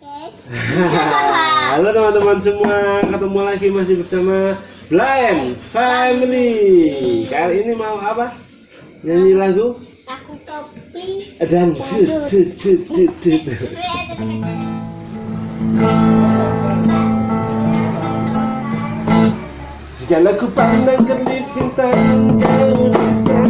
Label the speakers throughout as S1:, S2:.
S1: Halo teman-teman semua, ketemu lagi masih bersama Blind Family. Kali ini mau apa? Nyanyi lagu?
S2: Aku topi.
S1: Dan dut dut dut dut dut. Segala ku pandang kerlip bintang jauh di sana.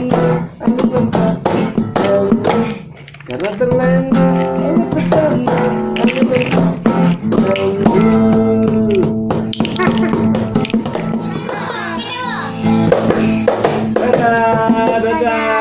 S1: terlena oleh pesona kamu Dadah, dadah